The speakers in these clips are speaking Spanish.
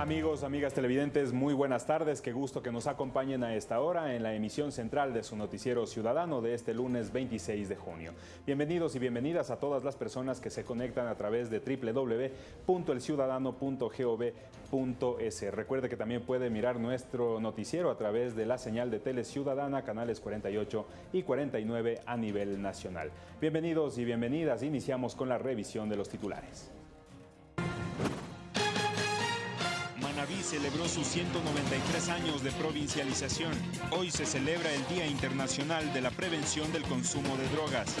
Amigos, amigas televidentes, muy buenas tardes. Qué gusto que nos acompañen a esta hora en la emisión central de su noticiero ciudadano de este lunes 26 de junio. Bienvenidos y bienvenidas a todas las personas que se conectan a través de www.elciudadano.gov.es. Recuerde que también puede mirar nuestro noticiero a través de la señal de Tele Ciudadana, canales 48 y 49 a nivel nacional. Bienvenidos y bienvenidas. Iniciamos con la revisión de los titulares. Celebró sus 193 años de provincialización. Hoy se celebra el Día Internacional de la Prevención del Consumo de Drogas.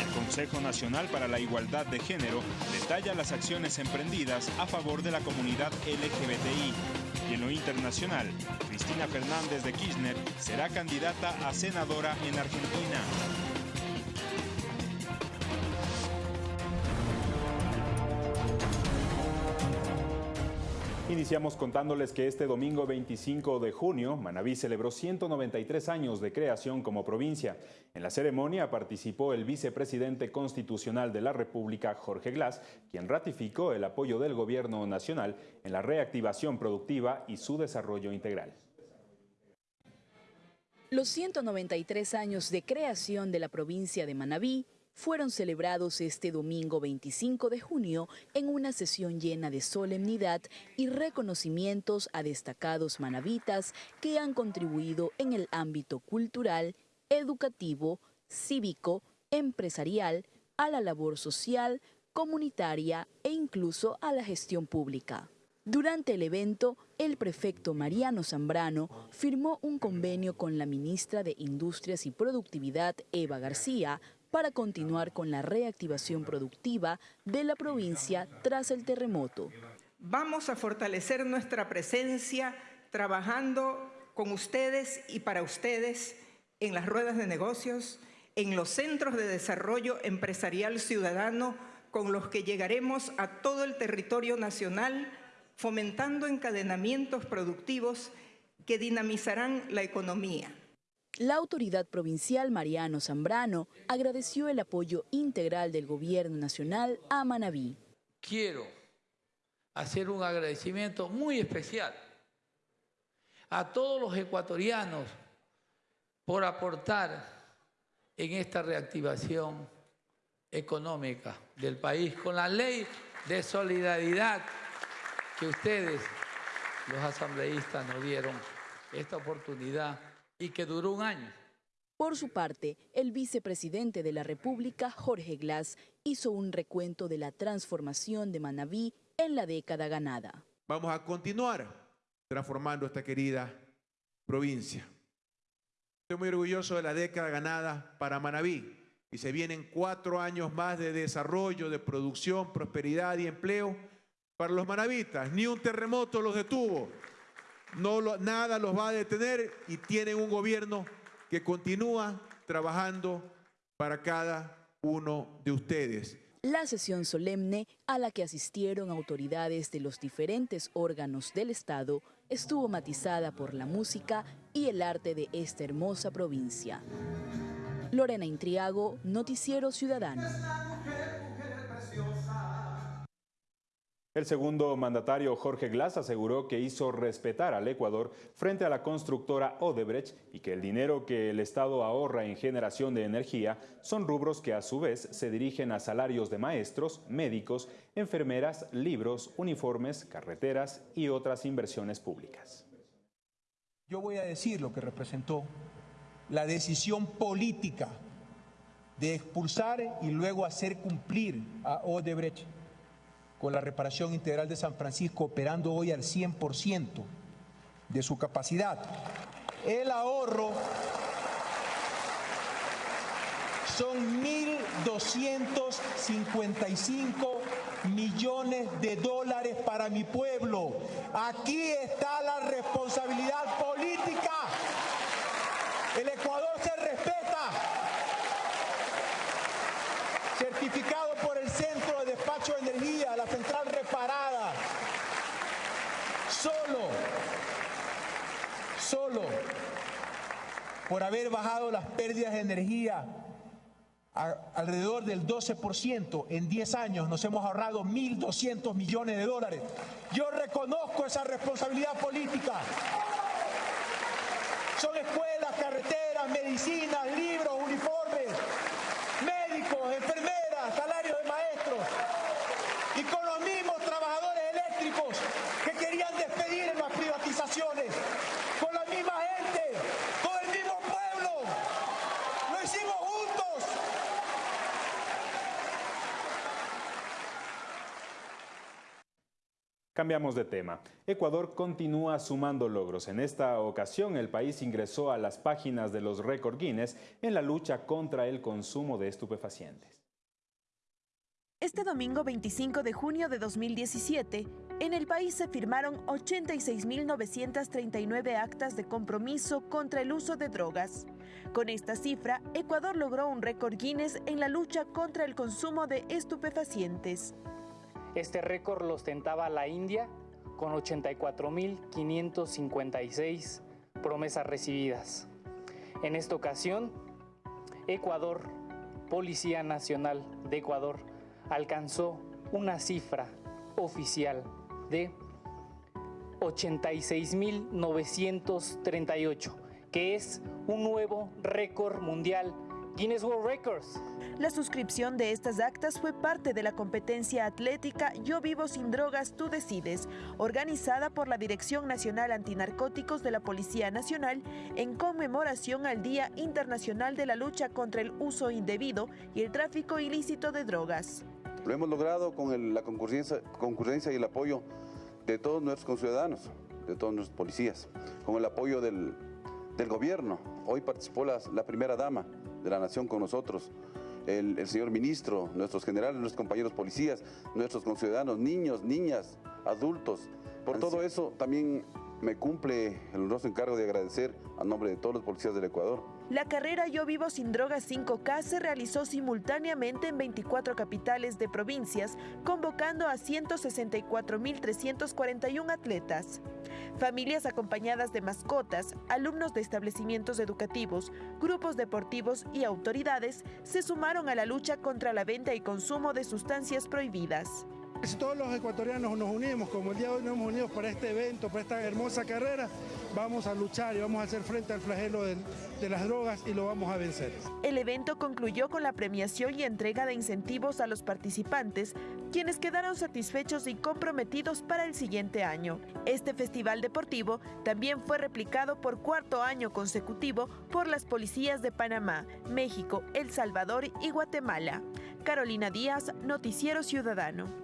El Consejo Nacional para la Igualdad de Género detalla las acciones emprendidas a favor de la comunidad LGBTI. Y en lo internacional, Cristina Fernández de Kirchner será candidata a senadora en Argentina. Iniciamos contándoles que este domingo 25 de junio, Manabí celebró 193 años de creación como provincia. En la ceremonia participó el vicepresidente constitucional de la República, Jorge Glass, quien ratificó el apoyo del gobierno nacional en la reactivación productiva y su desarrollo integral. Los 193 años de creación de la provincia de Manabí fueron celebrados este domingo 25 de junio en una sesión llena de solemnidad y reconocimientos a destacados manavitas que han contribuido en el ámbito cultural, educativo, cívico, empresarial, a la labor social, comunitaria e incluso a la gestión pública. Durante el evento, el prefecto Mariano Zambrano firmó un convenio con la ministra de Industrias y Productividad, Eva García, para continuar con la reactivación productiva de la provincia tras el terremoto. Vamos a fortalecer nuestra presencia trabajando con ustedes y para ustedes en las ruedas de negocios, en los centros de desarrollo empresarial ciudadano con los que llegaremos a todo el territorio nacional, fomentando encadenamientos productivos que dinamizarán la economía. La autoridad provincial Mariano Zambrano agradeció el apoyo integral del gobierno nacional a Manabí. Quiero hacer un agradecimiento muy especial a todos los ecuatorianos por aportar en esta reactivación económica del país con la ley de solidaridad que ustedes, los asambleístas, nos dieron esta oportunidad y que duró un año. Por su parte, el vicepresidente de la República, Jorge Glass, hizo un recuento de la transformación de Manabí en la década ganada. Vamos a continuar transformando esta querida provincia. Estoy muy orgulloso de la década ganada para Manabí y se vienen cuatro años más de desarrollo, de producción, prosperidad y empleo para los manavitas. Ni un terremoto los detuvo no nada los va a detener y tienen un gobierno que continúa trabajando para cada uno de ustedes. La sesión solemne a la que asistieron autoridades de los diferentes órganos del Estado estuvo matizada por la música y el arte de esta hermosa provincia. Lorena Intriago, Noticiero Ciudadano. El segundo mandatario, Jorge Glass, aseguró que hizo respetar al Ecuador frente a la constructora Odebrecht y que el dinero que el Estado ahorra en generación de energía son rubros que a su vez se dirigen a salarios de maestros, médicos, enfermeras, libros, uniformes, carreteras y otras inversiones públicas. Yo voy a decir lo que representó la decisión política de expulsar y luego hacer cumplir a Odebrecht con la reparación integral de San Francisco operando hoy al 100% de su capacidad. El ahorro son 1.255 millones de dólares para mi pueblo. Aquí está la responsabilidad política. El Ecuador se respeta. Certificado por el Centro de Despacho de Energía la central reparada. Solo, solo por haber bajado las pérdidas de energía alrededor del 12%, en 10 años nos hemos ahorrado 1.200 millones de dólares. Yo desconozco esa responsabilidad política. Son escuelas, carreteras, medicinas, libros, uniformes, médicos, enfermeras, salarios de maestros. Y con los mismos trabajadores eléctricos que querían despedir en las privatizaciones. Con la misma gente, con el mismo pueblo. Lo hicimos juntos. Cambiamos de tema. Ecuador continúa sumando logros. En esta ocasión, el país ingresó a las páginas de los récord Guinness en la lucha contra el consumo de estupefacientes. Este domingo 25 de junio de 2017, en el país se firmaron 86.939 actas de compromiso contra el uso de drogas. Con esta cifra, Ecuador logró un récord Guinness en la lucha contra el consumo de estupefacientes. Este récord lo ostentaba la India con 84.556 promesas recibidas. En esta ocasión, Ecuador, Policía Nacional de Ecuador, alcanzó una cifra oficial de 86.938, que es un nuevo récord mundial Guinness World Records. La suscripción de estas actas fue parte de la competencia atlética Yo Vivo Sin Drogas, Tú Decides, organizada por la Dirección Nacional Antinarcóticos de la Policía Nacional en conmemoración al Día Internacional de la Lucha contra el Uso Indebido y el Tráfico Ilícito de Drogas. Lo hemos logrado con el, la concurrencia, concurrencia y el apoyo de todos nuestros conciudadanos, de todos nuestros policías, con el apoyo del, del gobierno. Hoy participó la, la primera dama de la nación con nosotros, el, el, señor ministro, nuestros generales, nuestros compañeros policías, nuestros conciudadanos, niños, niñas, adultos. Por todo eso también me cumple el honroso encargo de agradecer a nombre de todos los policías del Ecuador. La carrera Yo Vivo Sin Drogas 5K se realizó simultáneamente en 24 capitales de provincias, convocando a 164.341 atletas. Familias acompañadas de mascotas, alumnos de establecimientos educativos, grupos deportivos y autoridades se sumaron a la lucha contra la venta y consumo de sustancias prohibidas. Si todos los ecuatorianos nos unimos, como el día de hoy nos hemos unido para este evento, para esta hermosa carrera, vamos a luchar y vamos a hacer frente al flagelo de, de, las drogas y lo vamos a vencer. El evento concluyó con la premiación y entrega de incentivos a los participantes, quienes quedaron satisfechos y comprometidos para el siguiente año. Este festival deportivo también fue replicado por cuarto año consecutivo por las policías de Panamá, México, El Salvador y Guatemala. Carolina Díaz, Noticiero Ciudadano.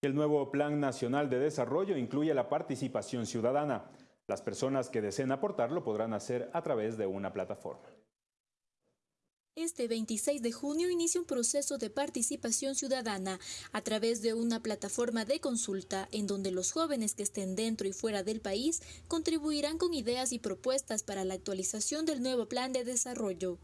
El nuevo Plan Nacional de Desarrollo incluye la participación ciudadana. Las personas que deseen aportarlo podrán hacer a través de una plataforma. Este 26 de junio inicia un proceso de participación ciudadana a través de una plataforma de consulta en donde los jóvenes que estén dentro y fuera del país contribuirán con ideas y propuestas para la actualización del nuevo plan de desarrollo.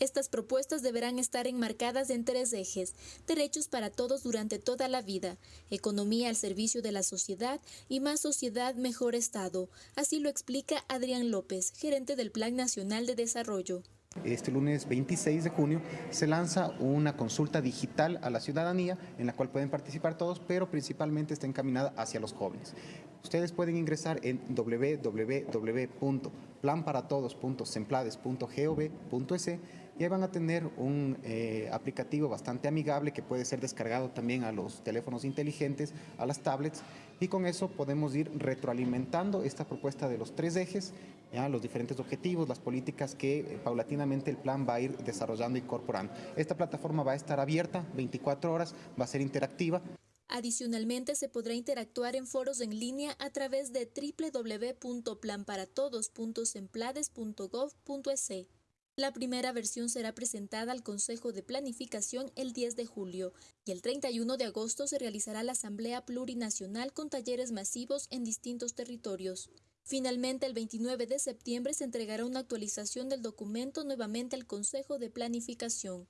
Estas propuestas deberán estar enmarcadas en tres ejes, derechos para todos durante toda la vida, economía al servicio de la sociedad y más sociedad, mejor Estado. Así lo explica Adrián López, gerente del Plan Nacional de Desarrollo. Este lunes 26 de junio se lanza una consulta digital a la ciudadanía en la cual pueden participar todos, pero principalmente está encaminada hacia los jóvenes. Ustedes pueden ingresar en www.planparatodos.semplades.gov.es y ahí van a tener un eh, aplicativo bastante amigable que puede ser descargado también a los teléfonos inteligentes, a las tablets, y con eso podemos ir retroalimentando esta propuesta de los tres ejes, los diferentes objetivos, las políticas que eh, paulatinamente el plan va a ir desarrollando e incorporando. Esta plataforma va a estar abierta 24 horas, va a ser interactiva. Adicionalmente, se podrá interactuar en foros en línea a través de www.planparatodos.semplades.gov.es. La primera versión será presentada al Consejo de Planificación el 10 de julio y el 31 de agosto se realizará la Asamblea Plurinacional con talleres masivos en distintos territorios. Finalmente, el 29 de septiembre se entregará una actualización del documento nuevamente al Consejo de Planificación.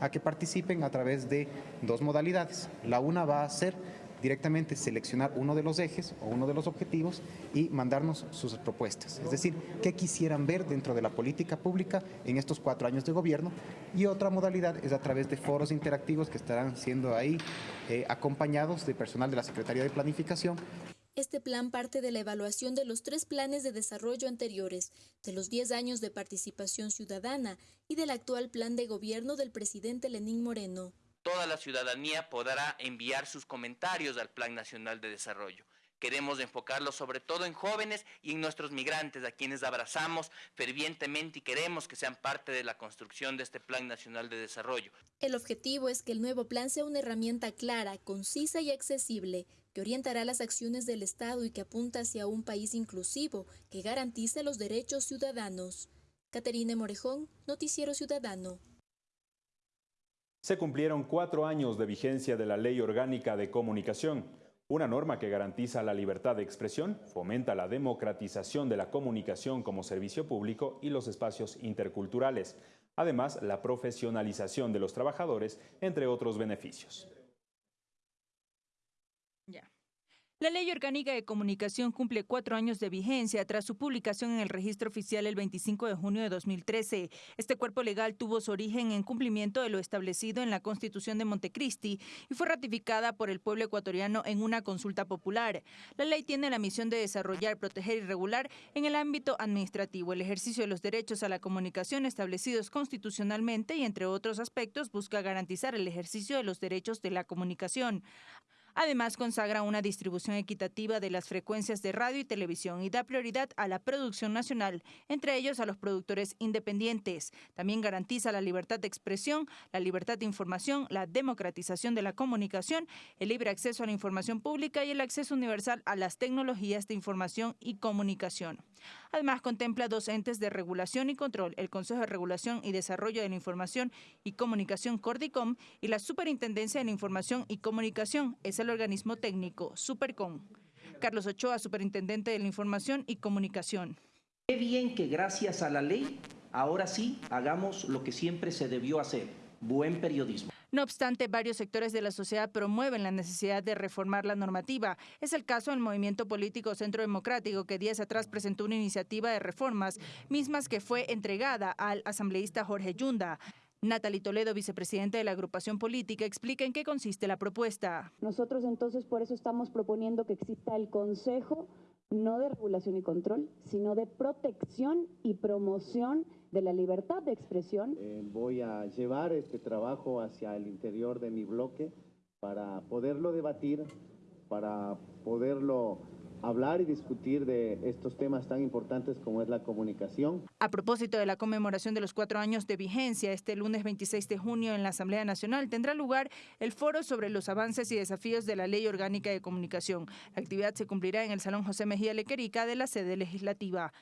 A que participen a través de dos modalidades. La una va a ser directamente seleccionar uno de los ejes o uno de los objetivos y mandarnos sus propuestas. Es decir, qué quisieran ver dentro de la política pública en estos cuatro años de gobierno. Y otra modalidad es a través de foros interactivos que estarán siendo ahí eh, acompañados de personal de la Secretaría de Planificación este plan parte de la evaluación de los tres planes de desarrollo anteriores, de los 10 años de participación ciudadana y del actual plan de gobierno del presidente Lenín Moreno toda la ciudadanía podrá enviar sus comentarios al Plan Nacional de Desarrollo. Queremos enfocarlo sobre todo en jóvenes y en nuestros migrantes, a quienes abrazamos fervientemente y queremos que sean parte de la construcción de este Plan Nacional de Desarrollo. El objetivo es que el nuevo plan sea una herramienta clara, concisa y accesible, que orientará las acciones del Estado y que apunta hacia un país inclusivo que garantice los derechos ciudadanos. Caterine Morejón, Noticiero Ciudadano se cumplieron cuatro años de vigencia de la Ley Orgánica de Comunicación, una norma que garantiza la libertad de expresión, fomenta la democratización de la comunicación como servicio público y los espacios interculturales, además la profesionalización de los trabajadores, entre otros beneficios. La Ley Orgánica de Comunicación cumple cuatro años de vigencia tras su publicación en el registro oficial el 25 de junio de 2013. Este cuerpo legal tuvo su origen en cumplimiento de lo establecido en la Constitución de Montecristi y fue ratificada por el pueblo ecuatoriano en una consulta popular. La ley tiene la misión de desarrollar, proteger y regular en el ámbito administrativo el ejercicio de los derechos a la comunicación establecidos constitucionalmente y, entre otros aspectos, busca garantizar el ejercicio de los derechos de la comunicación. Además, consagra una distribución equitativa de las frecuencias de radio y televisión y da prioridad a la producción nacional, entre ellos a los productores independientes. También garantiza la libertad de expresión, la libertad de información, la democratización de la comunicación, el libre acceso a la información pública y el acceso universal a las tecnologías de información y comunicación. Además, contempla dos entes de regulación y control, el Consejo de Regulación y Desarrollo de la Información y Comunicación Cordicom y la Superintendencia de la Información y Comunicación, organismo técnico, Supercom. Carlos Ochoa, Superintendente de la Información y Comunicación. Qué bien que gracias a la ley, ahora sí, hagamos lo que siempre se debió hacer, buen periodismo. No obstante, varios sectores de la sociedad promueven la necesidad de reformar la normativa. Es el caso del movimiento político Centro Democrático, que días atrás presentó una iniciativa de reformas, mismas que fue entregada al asambleísta Jorge Yunda. Natalie Toledo, vicepresidente de la agrupación política, explica en qué consiste la propuesta. Nosotros entonces por eso estamos proponiendo que exista el Consejo no de regulación y control, sino de protección y promoción de la libertad de expresión. Eh, voy a llevar este trabajo hacia el interior de mi bloque para poderlo debatir, para poderlo hablar y discutir de estos temas tan importantes como es la comunicación. A propósito de la conmemoración de los cuatro años de vigencia, este lunes 26 de junio en la Asamblea Nacional tendrá lugar el foro sobre los avances y desafíos de la Ley Orgánica de Comunicación. La actividad se cumplirá en el Salón José Mejía Lequerica de la sede legislativa.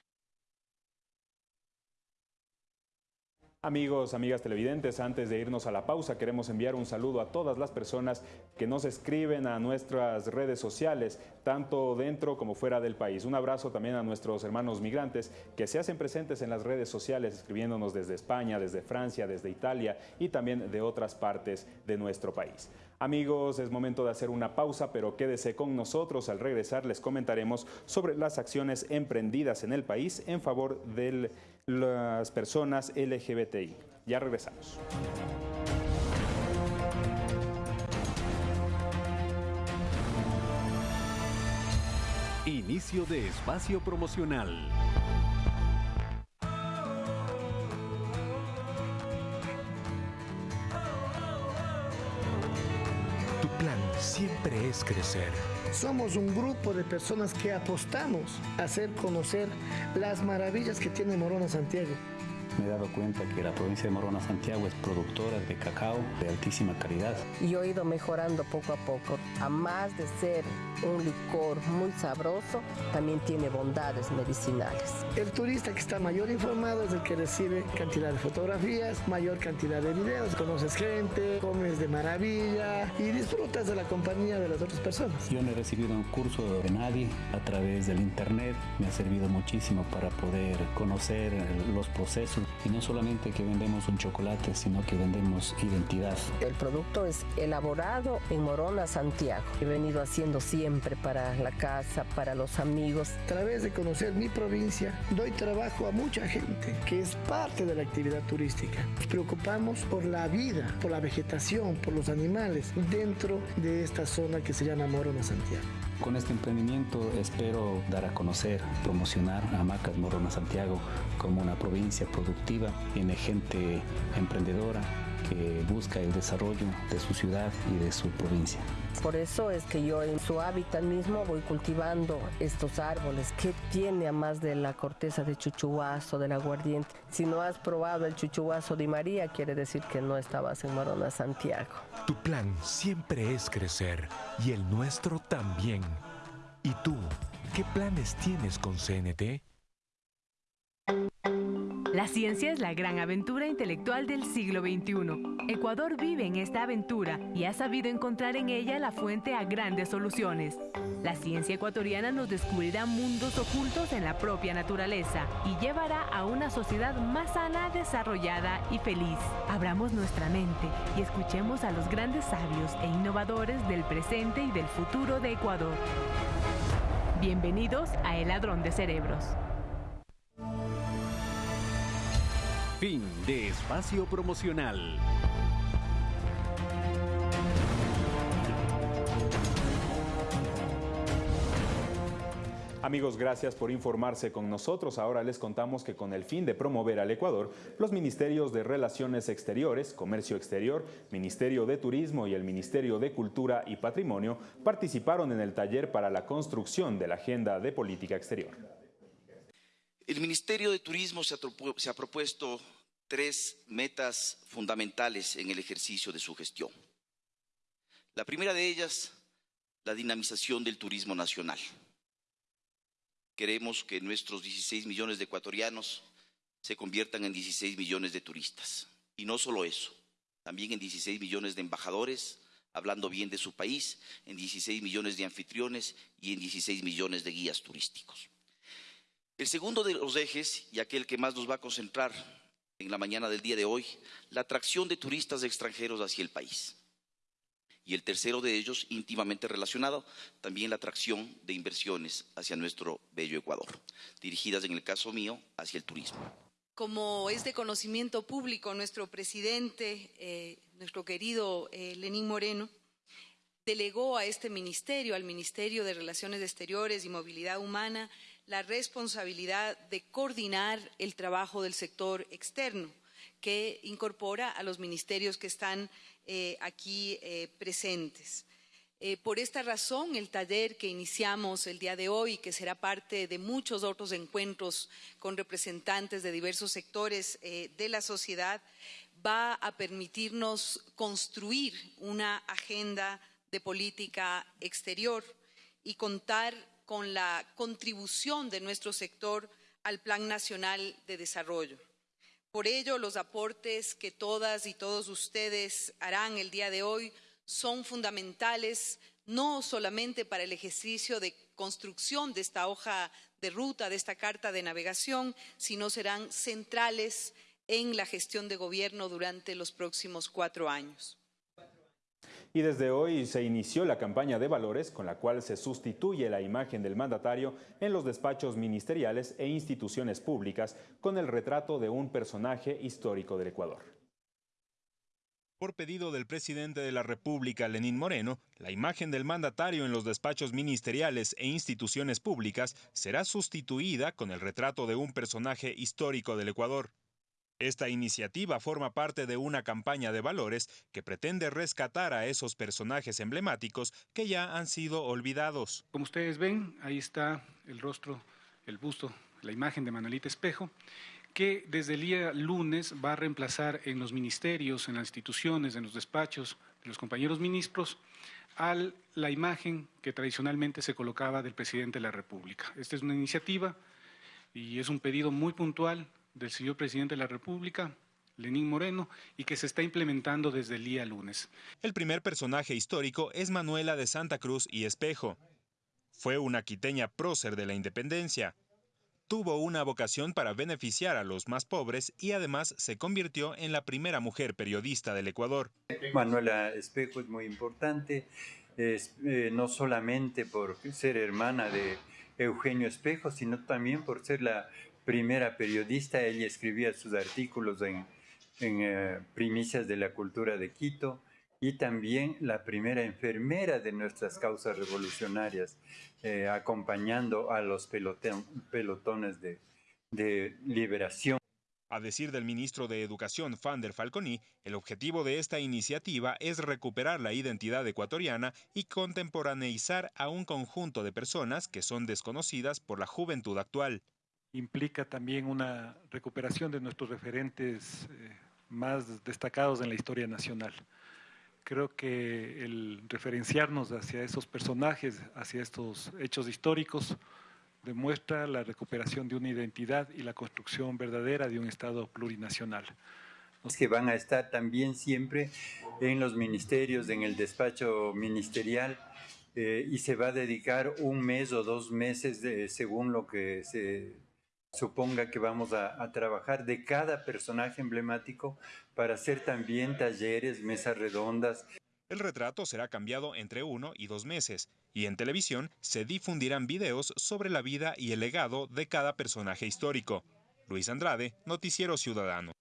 Amigos, amigas televidentes, antes de irnos a la pausa, queremos enviar un saludo a todas las personas que nos escriben a nuestras redes sociales, tanto dentro como fuera del país. Un abrazo también a nuestros hermanos migrantes que se hacen presentes en las redes sociales, escribiéndonos desde España, desde Francia, desde Italia y también de otras partes de nuestro país. Amigos, es momento de hacer una pausa, pero quédese con nosotros. Al regresar les comentaremos sobre las acciones emprendidas en el país en favor de las personas LGBTI. Ya regresamos. Inicio de espacio promocional. Siempre es crecer. Somos un grupo de personas que apostamos a hacer conocer las maravillas que tiene Morona Santiago me he dado cuenta que la provincia de Morona Santiago es productora de cacao de altísima calidad. Y he ido mejorando poco a poco. A más de ser un licor muy sabroso, también tiene bondades medicinales. El turista que está mayor informado es el que recibe cantidad de fotografías, mayor cantidad de videos, conoces gente, comes de maravilla y disfrutas de la compañía de las otras personas. Yo no he recibido un curso de nadie a través del internet, me ha servido muchísimo para poder conocer los procesos Y no solamente que vendemos un chocolate, sino que vendemos identidad. El producto es elaborado en Morona, Santiago. He venido haciendo siempre para la casa, para los amigos. A través de conocer mi provincia, doy trabajo a mucha gente que es parte de la actividad turística. Nos preocupamos por la vida, por la vegetación, por los animales dentro de esta zona que se llama Morona, Santiago. Con este emprendimiento espero dar a conocer, promocionar a Macas Morona Santiago como una provincia productiva, tiene gente emprendedora que busca el desarrollo de su ciudad y de su provincia. Por eso es que yo en su hábitat mismo voy cultivando estos árboles. ¿Qué tiene a más de la corteza de chuchuazo, del aguardiente? Si no has probado el chuchuazo de María, quiere decir que no estabas en Morona, Santiago. Tu plan siempre es crecer y el nuestro también. ¿Y tú, qué planes tienes con CNT? La ciencia es la gran aventura intelectual del siglo XXI. Ecuador vive en esta aventura y ha sabido encontrar en ella la fuente a grandes soluciones. La ciencia ecuatoriana nos descubrirá mundos ocultos en la propia naturaleza y llevará a una sociedad más sana, desarrollada y feliz. Abramos nuestra mente y escuchemos a los grandes sabios e innovadores del presente y del futuro de Ecuador. Bienvenidos a El Ladrón de Cerebros. Fin de espacio promocional. Amigos, gracias por informarse con nosotros. Ahora les contamos que con el fin de promover al Ecuador, los ministerios de Relaciones Exteriores, Comercio Exterior, Ministerio de Turismo y el Ministerio de Cultura y Patrimonio participaron en el taller para la construcción de la Agenda de Política Exterior. El Ministerio de Turismo se ha, se ha propuesto tres metas fundamentales en el ejercicio de su gestión. La primera de ellas, la dinamización del turismo nacional. Queremos que nuestros 16 millones de ecuatorianos se conviertan en 16 millones de turistas. Y no solo eso, también en 16 millones de embajadores, hablando bien de su país, en 16 millones de anfitriones y en 16 millones de guías turísticos. El segundo de los ejes, y aquel que más nos va a concentrar en la mañana del día de hoy, la atracción de turistas extranjeros hacia el país. Y el tercero de ellos, íntimamente relacionado, también la atracción de inversiones hacia nuestro bello Ecuador, dirigidas en el caso mío hacia el turismo. Como es de conocimiento público, nuestro presidente, eh, nuestro querido eh, Lenín Moreno, delegó a este ministerio, al Ministerio de Relaciones Exteriores y Movilidad Humana, la responsabilidad de coordinar el trabajo del sector externo, que incorpora a los ministerios que están eh, aquí eh, presentes. Eh, por esta razón, el taller que iniciamos el día de hoy, que será parte de muchos otros encuentros con representantes de diversos sectores de la sociedad, va a permitirnos construir una agenda de política exterior y contar con la contribución de nuestro sector al Plan Nacional de Desarrollo. Por ello, los aportes que todas y todos ustedes harán el día de hoy son fundamentales no solamente para el ejercicio de construcción de esta hoja de ruta, de esta carta de navegación, sino serán centrales en la gestión de gobierno durante los próximos cuatro años. Y desde hoy se inició la campaña de valores con la cual se sustituye la imagen del mandatario en los despachos ministeriales e instituciones públicas con el retrato de un personaje histórico del Ecuador. Por pedido del presidente de la República, Lenín Moreno, la imagen del mandatario en los despachos ministeriales e instituciones públicas será sustituida con el retrato de un personaje histórico del Ecuador. Esta iniciativa forma parte de una campaña de valores que pretende rescatar a esos personajes emblemáticos que ya han sido olvidados. Como ustedes ven, ahí está el rostro, el busto, la imagen de Manuelita Espejo, que desde el día lunes va a reemplazar en los ministerios, en las instituciones, en los despachos de los compañeros ministros, a la imagen que tradicionalmente se colocaba del presidente de la República. Esta es una iniciativa y es un pedido muy puntual del señor presidente de la República, Lenín Moreno, y que se está implementando desde el día lunes. El primer personaje histórico es Manuela de Santa Cruz y Espejo. Fue una quiteña prócer de la independencia. tuvo una vocación para beneficiar a los más pobres y además se convirtió en la primera mujer periodista del Ecuador. Manuela Espejo es muy importante, es, eh, no solamente por ser hermana de Eugenio Espejo, sino también por ser la primera periodista. Ella escribía sus artículos en, eh, Primicias de la Cultura de Quito y también la primera enfermera de nuestras causas revolucionarias, eh, acompañando a los pelotones de, de liberación. A decir del ministro de Educación, Fander Falconi, el objetivo de esta iniciativa es recuperar la identidad ecuatoriana y contemporaneizar a un conjunto de personas que son desconocidas por la juventud actual. Implica también una recuperación de nuestros referentes eh, más destacados en la historia nacional. Creo que el referenciarnos hacia esos personajes, hacia estos hechos históricos, demuestra la recuperación de una identidad y la construcción verdadera de un Estado plurinacional. Que van a estar también siempre en los ministerios, en el despacho ministerial, eh, y se va a dedicar un mes o dos meses según lo que se suponga que vamos a, trabajar de cada personaje emblemático para hacer también talleres, mesas redondas. El retrato será cambiado entre uno y dos meses y en televisión se difundirán videos sobre la vida y el legado de cada personaje histórico. Luis Andrade, Noticiero Ciudadano.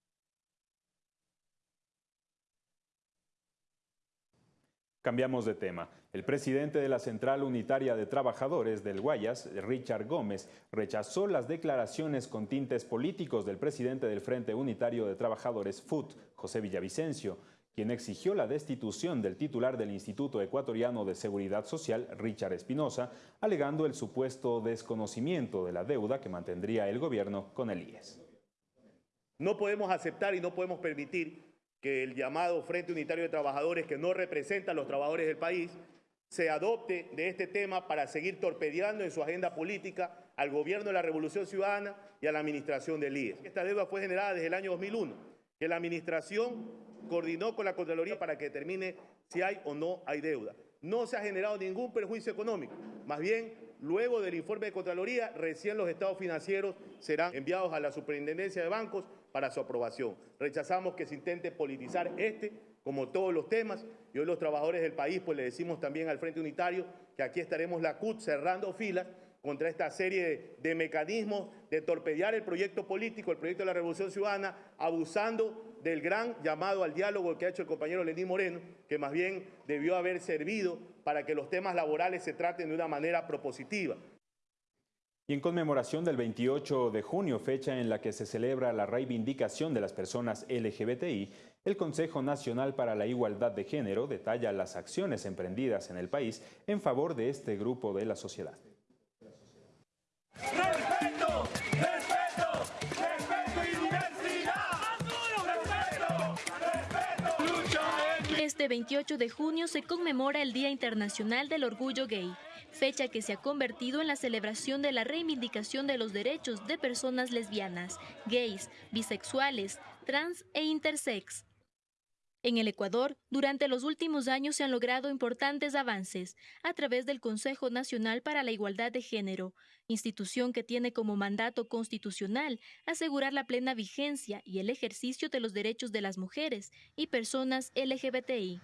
Cambiamos de tema. El presidente de la Central Unitaria de Trabajadores del Guayas, Richard Gómez, rechazó las declaraciones con tintes políticos del presidente del Frente Unitario de Trabajadores, FUT, José Villavicencio, quien exigió la destitución del titular del Instituto Ecuatoriano de Seguridad Social, Richard Espinosa, alegando el supuesto desconocimiento de la deuda que mantendría el gobierno con el IES. No podemos aceptar y no podemos permitir que el llamado Frente Unitario de Trabajadores, que no representa a los trabajadores del país, se adopte de este tema para seguir torpedeando en su agenda política al gobierno de la Revolución Ciudadana y a la administración del IES. Esta deuda fue generada desde el año 2001, que la administración coordinó con la Contraloría para que determine si hay o no hay deuda. No se ha generado ningún perjuicio económico. Más bien, luego del informe de Contraloría, recién los estados financieros serán enviados a la Superintendencia de Bancos para su aprobación. Rechazamos que se intente politizar este, como todos los temas, y hoy los trabajadores del país, pues le decimos también al Frente Unitario que aquí estaremos la CUT cerrando filas contra esta serie de, mecanismos de torpedear el proyecto político, el proyecto de la Revolución Ciudadana, abusando del gran llamado al diálogo que ha hecho el compañero Lenín Moreno, que más bien debió haber servido para que los temas laborales se traten de una manera propositiva. Y en conmemoración del 28 de junio, fecha en la que se celebra la reivindicación de las personas LGBTI, el Consejo Nacional para la Igualdad de Género detalla las acciones emprendidas en el país en favor de este grupo de la sociedad. ¡Respeto! ¡Respeto! ¡Respeto y diversidad! ¡Respeto! Este 28 de junio se conmemora el Día Internacional del Orgullo Gay, fecha que se ha convertido en la celebración de la reivindicación de los derechos de personas lesbianas, gays, bisexuales, trans e intersex. En el Ecuador, durante los últimos años se han logrado importantes avances a través del Consejo Nacional para la Igualdad de Género, institución que tiene como mandato constitucional asegurar la plena vigencia y el ejercicio de los derechos de las mujeres y personas LGBTI.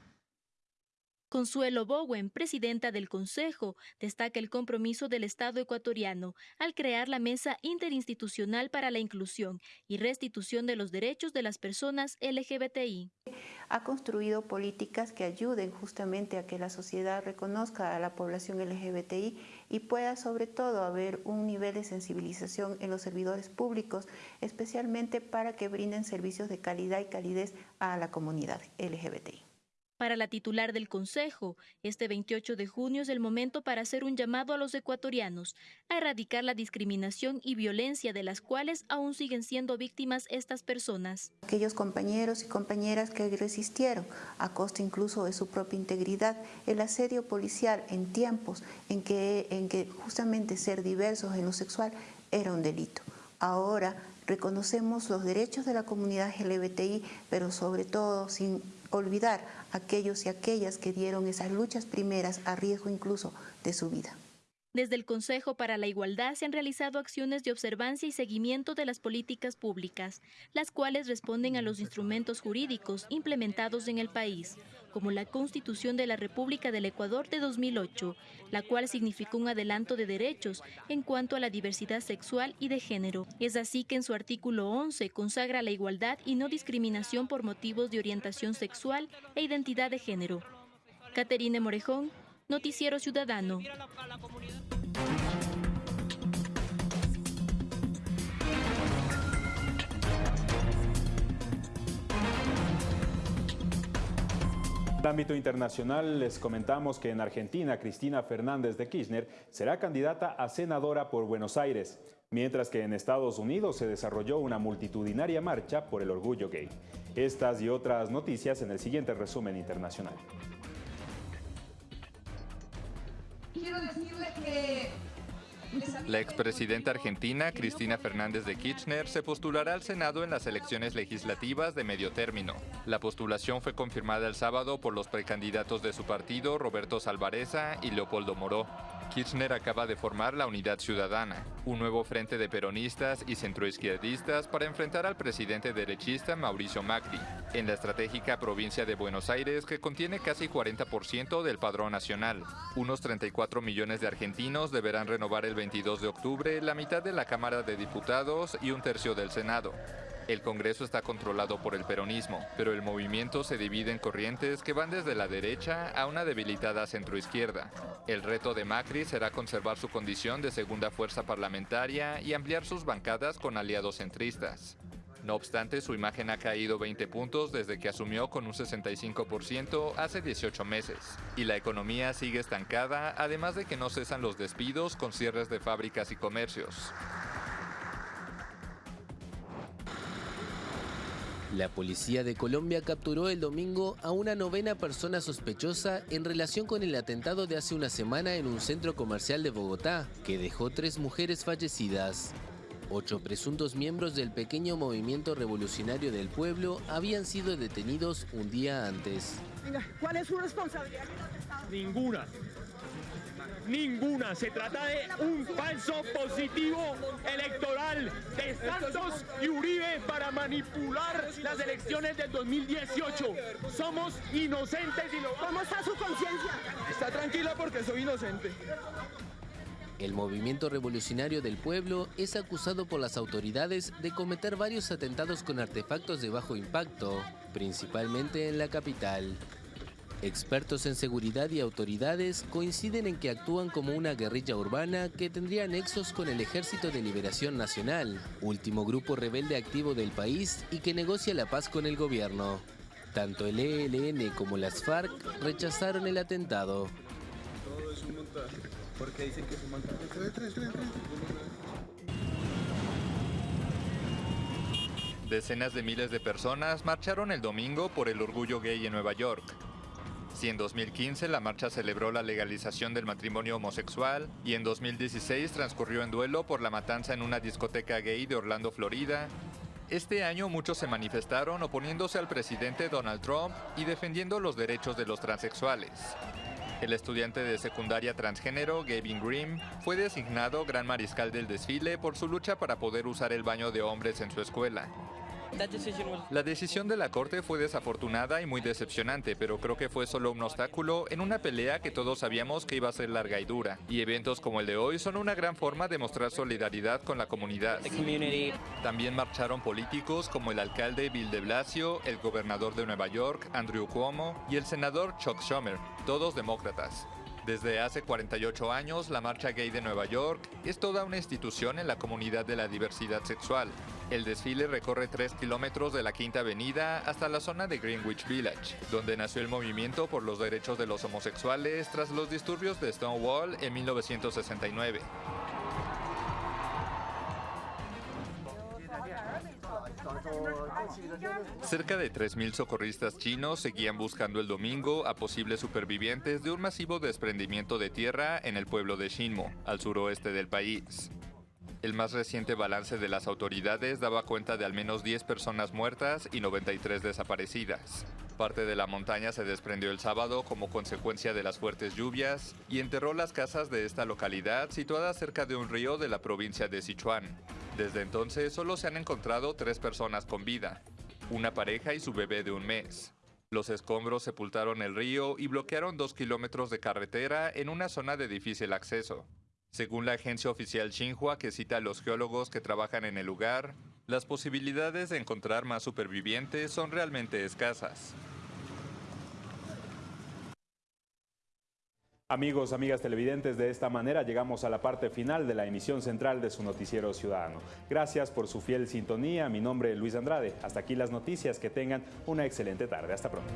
Consuelo Bowen, presidenta del Consejo, destaca el compromiso del Estado ecuatoriano al crear la Mesa Interinstitucional para la Inclusión y Restitución de los Derechos de las Personas LGBTI. Ha construido políticas que ayuden justamente a que la sociedad reconozca a la población LGBTI y pueda sobre todo haber un nivel de sensibilización en los servidores públicos, especialmente para que brinden servicios de calidad y calidez a la comunidad LGBTI. Para la titular del Consejo, este 28 de junio es el momento para hacer un llamado a los ecuatorianos a erradicar la discriminación y violencia de las cuales aún siguen siendo víctimas estas personas. Aquellos compañeros y compañeras que resistieron, a costa incluso de su propia integridad, el asedio policial en tiempos en que, en que justamente ser diversos en lo sexual era un delito. Ahora reconocemos los derechos de la comunidad LGBTI, pero sobre todo sin olvidar a aquellos y aquellas que dieron esas luchas primeras a riesgo incluso de su vida. Desde el Consejo para la Igualdad se han realizado acciones de observancia y seguimiento de las políticas públicas, las cuales responden a los instrumentos jurídicos implementados en el país, como la Constitución de la República del Ecuador de 2008, la cual significó un adelanto de derechos en cuanto a la diversidad sexual y de género. Es así que en su artículo 11 consagra la igualdad y no discriminación por motivos de orientación sexual e identidad de género. Caterine Morejón, Noticiero Ciudadano. En ámbito internacional les comentamos que en Argentina Cristina Fernández de Kirchner será candidata a senadora por Buenos Aires, mientras que en Estados Unidos se desarrolló una multitudinaria marcha por el orgullo gay. Estas y otras noticias en el siguiente resumen internacional. Quiero decirles que la expresidenta argentina Cristina Fernández de Kirchner se postulará al Senado en las elecciones legislativas de medio término. La postulación fue confirmada el sábado por los precandidatos de su partido, Roberto Salvareza y Leopoldo Moró. Kirchner acaba de formar la Unidad Ciudadana, un nuevo frente de peronistas y centroizquierdistas para enfrentar al presidente derechista Mauricio Macri, en la estratégica provincia de Buenos Aires que contiene casi 40% del padrón nacional. Unos 34 millones de argentinos deberán renovar el 22 de octubre la mitad de la Cámara de Diputados y un tercio del Senado. El Congreso está controlado por el peronismo, pero el movimiento se divide en corrientes que van desde la derecha a una debilitada centroizquierda. El reto de Macri será conservar su condición de segunda fuerza parlamentaria y ampliar sus bancadas con aliados centristas. No obstante, su imagen ha caído 20 puntos desde que asumió con un 65% hace 18 meses. Y la economía sigue estancada, además de que no cesan los despidos con cierres de fábricas y comercios. La policía de Colombia capturó el domingo a una novena persona sospechosa en relación con el atentado de hace una semana en un centro comercial de Bogotá, que dejó tres mujeres fallecidas. Ocho presuntos miembros del pequeño movimiento revolucionario del pueblo habían sido detenidos un día antes. ¿cuál es su responsabilidad? Ninguna. Ninguna. Se trata de un falso positivo electoral de Santos y Uribe para manipular las elecciones del 2018. Somos inocentes y lo... ¿Cómo está su conciencia? Está tranquila porque soy inocente. El movimiento revolucionario del pueblo es acusado por las autoridades de cometer varios atentados con artefactos de bajo impacto, principalmente en la capital. Expertos en seguridad y autoridades coinciden en que actúan como una guerrilla urbana que tendría nexos con el Ejército de Liberación Nacional, último grupo rebelde activo del país y que negocia la paz con el gobierno. Tanto el ELN como las FARC rechazaron el atentado. Todo es un montaje, porque dicen que es un montaje. Decenas de miles de personas marcharon el domingo por el orgullo gay en Nueva York. Si en 2015 la marcha celebró la legalización del matrimonio homosexual y en 2016 transcurrió en duelo por la matanza en una discoteca gay de Orlando, Florida, este año muchos se manifestaron oponiéndose al presidente Donald Trump y defendiendo los derechos de los transexuales. El estudiante de secundaria transgénero Gavin Grimm fue designado gran mariscal del desfile por su lucha para poder usar el baño de hombres en su escuela. La decisión de la Corte fue desafortunada y muy decepcionante, pero creo que fue solo un obstáculo en una pelea que todos sabíamos que iba a ser larga y dura. Y eventos como el de hoy son una gran forma de mostrar solidaridad con la comunidad. También marcharon políticos como el alcalde Bill de Blasio, el gobernador de Nueva York, Andrew Cuomo, y el senador Chuck Schumer, todos demócratas. Desde hace 48 años, la Marcha Gay de Nueva York es toda una institución en la comunidad de la diversidad sexual. El desfile recorre 3 kilómetros de la Quinta Avenida hasta la zona de Greenwich Village, donde nació el movimiento por los derechos de los homosexuales tras los disturbios de Stonewall en 1969. Cerca de 3.000 socorristas chinos seguían buscando el domingo a posibles supervivientes de un masivo desprendimiento de tierra en el pueblo de Shinmo, al suroeste del país. El más reciente balance de las autoridades daba cuenta de al menos 10 personas muertas y 93 desaparecidas. Parte de la montaña se desprendió el sábado como consecuencia de las fuertes lluvias y enterró las casas de esta localidad situada cerca de un río de la provincia de Sichuan. Desde entonces solo se han encontrado tres personas con vida, una pareja y su bebé de un mes. Los escombros sepultaron el río y bloquearon dos kilómetros de carretera en una zona de difícil acceso. Según la agencia oficial Xinhua, que cita a los geólogos que trabajan en el lugar, las posibilidades de encontrar más supervivientes son realmente escasas. Amigos, amigas televidentes, de esta manera llegamos a la parte final de la emisión central de su noticiero ciudadano. Gracias por su fiel sintonía. Mi nombre es Luis Andrade. Hasta aquí las noticias. Que tengan una excelente tarde. Hasta pronto.